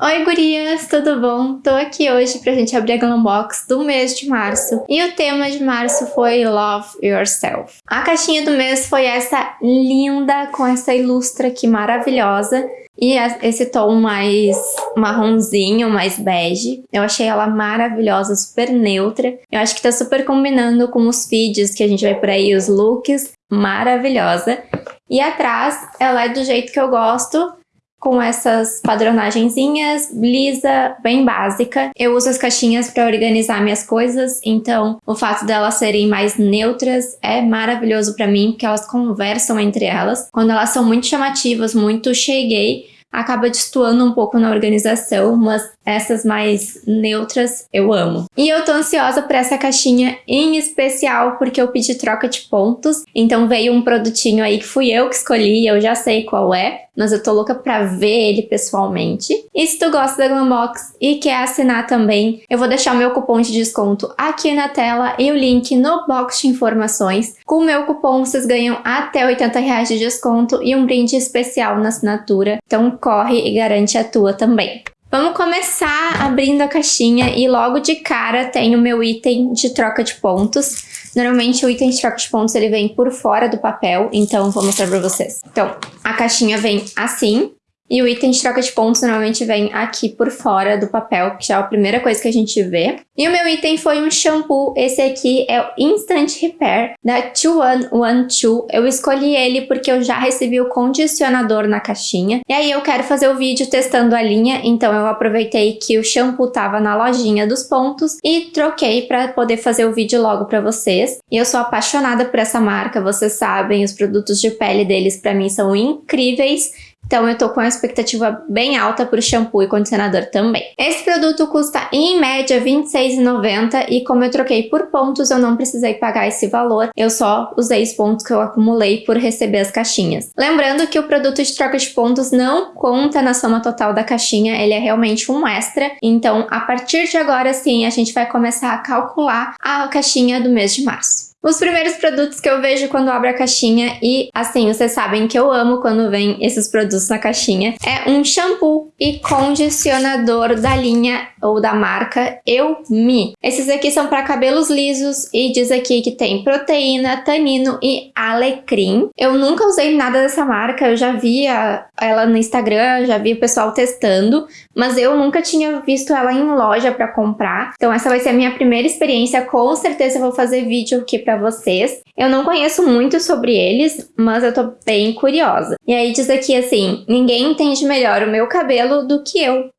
Oi gurias, tudo bom? Tô aqui hoje pra gente abrir a Glambox do mês de março. E o tema de março foi Love Yourself. A caixinha do mês foi essa linda, com essa ilustra aqui maravilhosa. E esse tom mais marronzinho, mais bege. Eu achei ela maravilhosa, super neutra. Eu acho que tá super combinando com os feeds que a gente vai por aí, os looks. Maravilhosa. E atrás, ela é do jeito que eu gosto com essas padronagenzinhas, lisa, bem básica. Eu uso as caixinhas para organizar minhas coisas, então o fato delas serem mais neutras é maravilhoso para mim, porque elas conversam entre elas. Quando elas são muito chamativas, muito cheguei, acaba destoando um pouco na organização, mas essas mais neutras eu amo. E eu tô ansiosa por essa caixinha em especial porque eu pedi troca de pontos, então veio um produtinho aí que fui eu que escolhi, eu já sei qual é, mas eu tô louca pra ver ele pessoalmente. E se tu gosta da Glambox e quer assinar também, eu vou deixar o meu cupom de desconto aqui na tela e o link no box de informações. Com o meu cupom vocês ganham até 80 reais de desconto e um brinde especial na assinatura, então corre e garante a tua também. Vamos começar abrindo a caixinha e logo de cara tem o meu item de troca de pontos. Normalmente o item de troca de pontos ele vem por fora do papel, então vou mostrar pra vocês. Então, a caixinha vem assim, e o item de troca de pontos normalmente vem aqui por fora do papel, que já é a primeira coisa que a gente vê. E o meu item foi um shampoo, esse aqui é o Instant Repair da 2112. Eu escolhi ele porque eu já recebi o condicionador na caixinha. E aí eu quero fazer o vídeo testando a linha, então eu aproveitei que o shampoo tava na lojinha dos pontos e troquei para poder fazer o vídeo logo para vocês. E eu sou apaixonada por essa marca, vocês sabem, os produtos de pele deles para mim são incríveis. Então eu tô com a expectativa bem alta para o shampoo e condicionador também. Esse produto custa em média R$ 26,90 e como eu troquei por pontos, eu não precisei pagar esse valor. Eu só usei os pontos que eu acumulei por receber as caixinhas. Lembrando que o produto de troca de pontos não conta na soma total da caixinha, ele é realmente um extra. Então a partir de agora sim, a gente vai começar a calcular a caixinha do mês de março. Os primeiros produtos que eu vejo quando abro a caixinha, e assim, vocês sabem que eu amo quando vem esses produtos na caixinha, é um shampoo e condicionador da linha ou da marca Eu Me. Esses aqui são para cabelos lisos e diz aqui que tem proteína, tanino e alecrim. Eu nunca usei nada dessa marca, eu já vi ela no Instagram, já vi o pessoal testando, mas eu nunca tinha visto ela em loja para comprar. Então essa vai ser a minha primeira experiência, com certeza eu vou fazer vídeo aqui para vocês. Eu não conheço muito sobre eles, mas eu tô bem curiosa. E aí diz aqui assim, ninguém entende melhor o meu cabelo do que eu.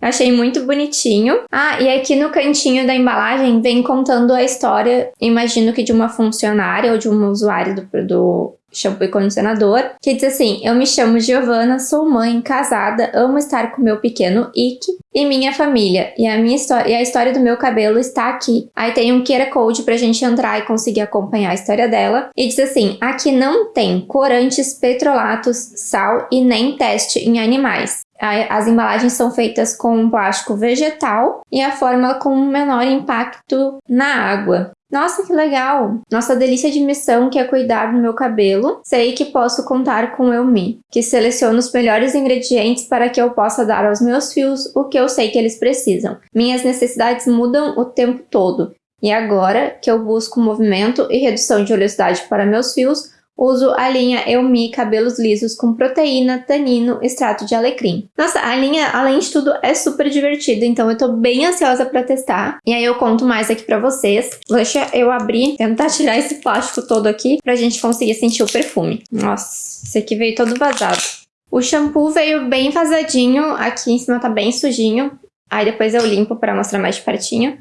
Achei muito bonitinho. Ah, e aqui no cantinho da embalagem vem contando a história, imagino que de uma funcionária ou de uma usuária do, do shampoo e condicionador, que diz assim, eu me chamo Giovana, sou mãe, casada, amo estar com meu pequeno Ike e minha família, e a minha história e a história do meu cabelo está aqui. Aí tem um QR Code pra gente entrar e conseguir acompanhar a história dela, e diz assim, aqui não tem corantes, petrolatos, sal e nem teste em animais. As embalagens são feitas com plástico vegetal e a fórmula com menor impacto na água. Nossa, que legal! Nossa delícia de missão que é cuidar do meu cabelo. Sei que posso contar com Eu Me, que seleciona os melhores ingredientes para que eu possa dar aos meus fios o que eu sei que eles precisam. Minhas necessidades mudam o tempo todo. E agora que eu busco movimento e redução de oleosidade para meus fios, Uso a linha Eumi Cabelos Lisos com proteína, tanino, extrato de alecrim. Nossa, a linha, além de tudo, é super divertida, então eu tô bem ansiosa pra testar. E aí eu conto mais aqui pra vocês. Deixa eu abrir, tentar tirar esse plástico todo aqui pra gente conseguir sentir o perfume. Nossa, esse aqui veio todo vazado. O shampoo veio bem vazadinho, aqui em cima tá bem sujinho. Aí depois eu limpo pra mostrar mais de pertinho.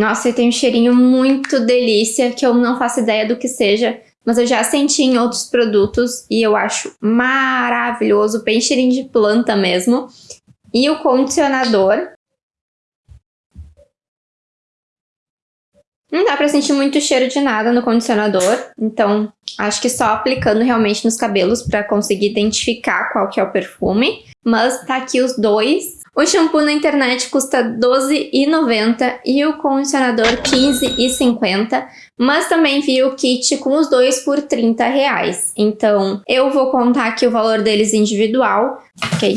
Nossa, e tem um cheirinho muito delícia, que eu não faço ideia do que seja, mas eu já senti em outros produtos e eu acho maravilhoso, bem cheirinho de planta mesmo. E o condicionador. Não dá pra sentir muito cheiro de nada no condicionador, então acho que só aplicando realmente nos cabelos pra conseguir identificar qual que é o perfume. Mas tá aqui os dois, O shampoo na internet custa R$12,90 e o condicionador R$15,50, mas também vi o kit com os dois por 30 reais. Então, eu vou contar aqui o valor deles individual, ok?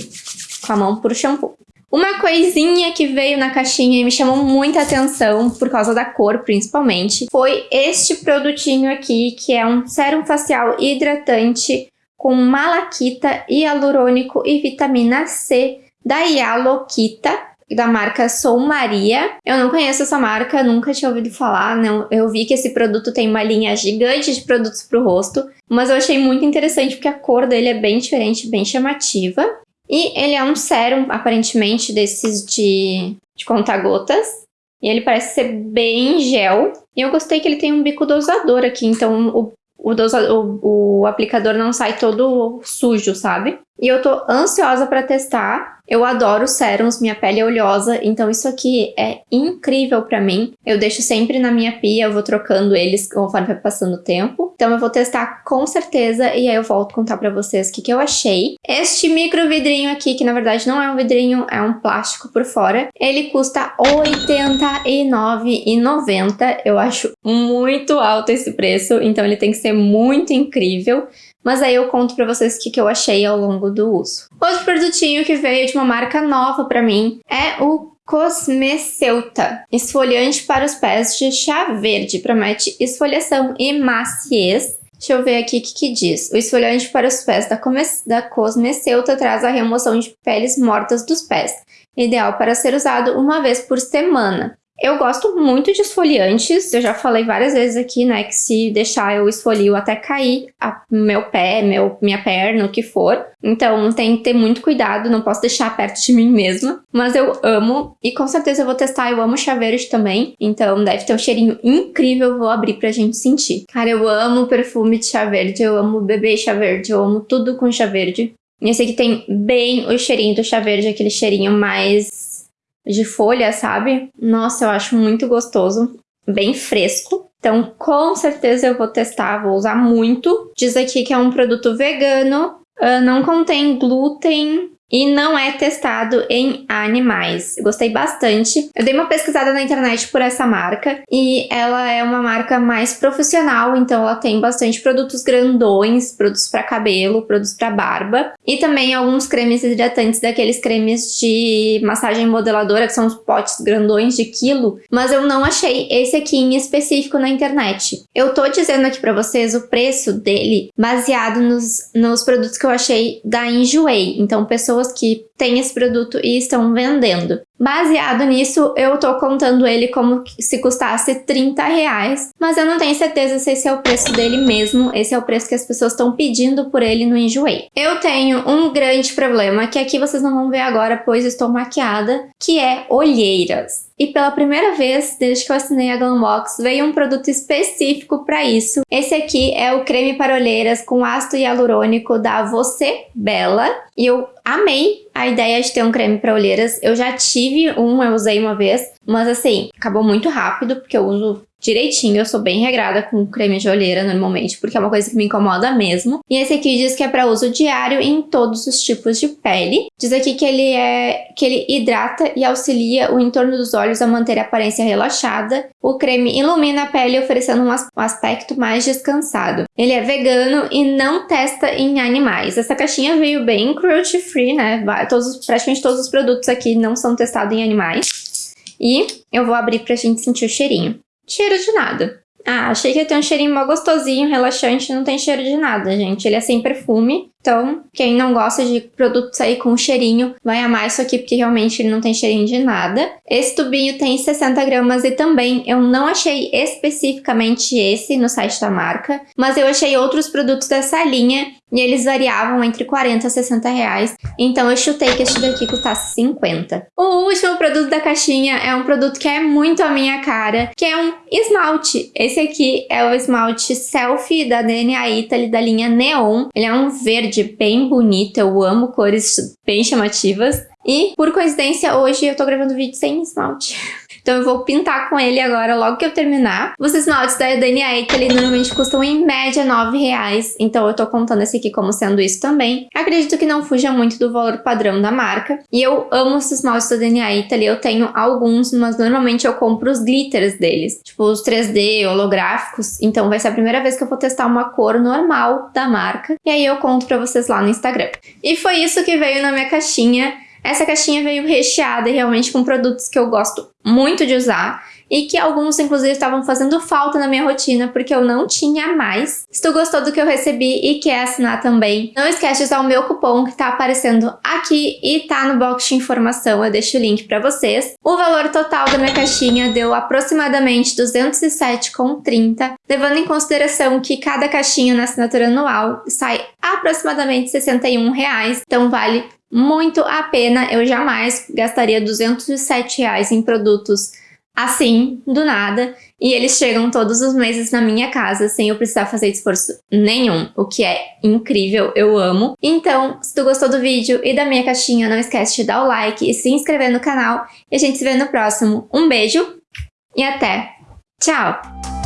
Com a mão pro shampoo. Uma coisinha que veio na caixinha e me chamou muita atenção, por causa da cor principalmente, foi este produtinho aqui, que é um sérum facial hidratante com malaquita, hialurônico e vitamina C da Yalokita, da marca Sou Maria. Eu não conheço essa marca, nunca tinha ouvido falar, não. Eu vi que esse produto tem uma linha gigante de produtos para o rosto, mas eu achei muito interessante porque a cor dele é bem diferente, bem chamativa. E ele é um sérum, aparentemente, desses de, de conta-gotas. E ele parece ser bem gel. E eu gostei que ele tem um bico dosador aqui, então o, o, dosa, o, o aplicador não sai todo sujo, sabe? E eu tô ansiosa para testar. Eu adoro sérums, minha pele é oleosa, então isso aqui é incrível para mim. Eu deixo sempre na minha pia, eu vou trocando eles conforme vai passando o tempo. Então eu vou testar com certeza e aí eu volto contar para vocês o que, que eu achei. Este micro vidrinho aqui, que na verdade não é um vidrinho, é um plástico por fora, ele custa R$ 89,90. Eu acho muito alto esse preço, então ele tem que ser muito incrível. Mas aí eu conto pra vocês o que, que eu achei ao longo do uso. Outro produtinho que veio de uma marca nova pra mim é o Cosmeceuta, esfoliante para os pés de chá verde, promete esfoliação e maciez. Deixa eu ver aqui o que, que, diz. O esfoliante para os pés da, da Cosmeceuta traz a remoção de peles mortas dos pés, ideal para ser usado uma vez por semana. Eu gosto muito de esfoliantes, eu já falei várias vezes aqui, né, que se deixar eu esfolio até cair a, meu pé, meu, minha perna, o que for. Então tem que ter muito cuidado, não posso deixar perto de mim mesma. Mas eu amo e com certeza eu vou testar, eu amo chá verde também. Então deve ter um cheirinho incrível, vou abrir pra gente sentir. Cara, eu amo perfume de chá verde, eu amo beber chá verde, eu amo tudo com chá verde. E esse aqui tem bem o cheirinho do chá verde, aquele cheirinho mais de folha, sabe? Nossa, eu acho muito gostoso, bem fresco. Então, com certeza eu vou testar, vou usar muito. Diz aqui que é um produto vegano, uh, não contém glúten, e não é testado em animais. Gostei bastante. Eu dei uma pesquisada na internet por essa marca e ela é uma marca mais profissional, então ela tem bastante produtos grandões, produtos para cabelo, produtos para barba e também alguns cremes hidratantes daqueles cremes de massagem modeladora, que são os potes grandões de quilo, mas eu não achei esse aqui em específico na internet. Eu tô dizendo aqui para vocês o preço dele baseado nos, nos produtos que eu achei da Enjoei. Então, pessoas pessoas que têm esse produto e estão vendendo. Baseado nisso, eu tô contando ele como se custasse 30 reais, mas eu não tenho certeza se esse é o preço dele mesmo, esse é o preço que as pessoas estão pedindo por ele no Enjoei. Eu tenho um grande problema, que aqui vocês não vão ver agora, pois estou maquiada, que é olheiras. E pela primeira vez, desde que eu assinei a Glambox, veio um produto específico para isso. Esse aqui é o creme para olheiras com ácido hialurônico da Você Bela. E eu amei a ideia de ter um creme para olheiras. Eu já tive um, eu usei uma vez, mas assim, acabou muito rápido, porque eu uso direitinho. Eu sou bem regrada com creme de olheira normalmente, porque é uma coisa que me incomoda mesmo. E esse aqui diz que é para uso diário em todos os tipos de pele. Diz aqui que ele é que ele hidrata e auxilia o entorno dos olhos a manter a aparência relaxada. O creme ilumina a pele, oferecendo um aspecto mais descansado. Ele é vegano e não testa em animais. Essa caixinha veio bem cruelty free, né? Todos, praticamente todos os produtos aqui não são testados em animais. E eu vou abrir pra gente sentir o cheirinho. Cheiro de nada. Ah, achei que ia ter um cheirinho mó gostosinho, relaxante, não tem cheiro de nada, gente. Ele é sem perfume, então quem não gosta de produtos aí com cheirinho, vai amar isso aqui, porque realmente ele não tem cheirinho de nada. Esse tubinho tem 60 gramas e também eu não achei especificamente esse no site da marca, mas eu achei outros produtos dessa linha e eles variavam entre 40 a 60 reais, então eu chutei que este daqui custasse 50. O último produto da caixinha é um produto que é muito a minha cara, que é um esmalte. Esse aqui é o esmalte Selfie da DNA Italy da linha Neon. Ele é um verde bem bonito, eu amo cores bem chamativas. E, por coincidência, hoje eu tô gravando vídeo sem esmalte. Então eu vou pintar com ele agora logo que eu terminar. Os esmaltes da DNA Italy normalmente custam em média 9 reais, então eu tô contando esse aqui como sendo isso também. Acredito que não fuja muito do valor padrão da marca. E eu amo os esmaltes da DNA Italy, eu tenho alguns, mas normalmente eu compro os glitters deles, tipo os 3D holográficos, então vai ser a primeira vez que eu vou testar uma cor normal da marca, e aí eu conto pra vocês lá no Instagram. E foi isso que veio na minha caixinha. Essa caixinha veio recheada realmente com produtos que eu gosto muito de usar e que alguns inclusive estavam fazendo falta na minha rotina porque eu não tinha mais. Se tu gostou do que eu recebi e quer assinar também, não esquece de usar o meu cupom que tá aparecendo aqui e tá no box de informação, eu deixo o link para vocês. O valor total da minha caixinha deu aproximadamente 207,30, levando em consideração que cada caixinha na assinatura anual sai aproximadamente 61 reais, então vale muito a pena. Eu jamais gastaria 207 reais em produtos assim, do nada, e eles chegam todos os meses na minha casa sem eu precisar fazer esforço nenhum, o que é incrível, eu amo. Então, se tu gostou do vídeo e da minha caixinha, não esquece de dar o like e se inscrever no canal, e a gente se vê no próximo. Um beijo e até! Tchau!